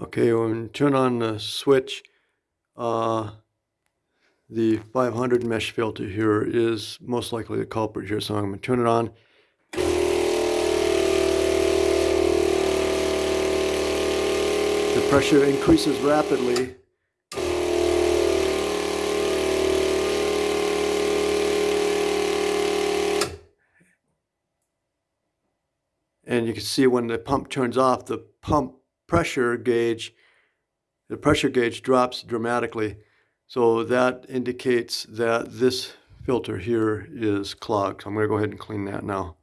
Okay, when turn on the switch, uh, the 500 mesh filter here is most likely the culprit here, so I'm going to turn it on. The pressure increases rapidly. And you can see when the pump turns off, the pump pressure gauge, the pressure gauge drops dramatically. So that indicates that this filter here is clogged. So I'm going to go ahead and clean that now.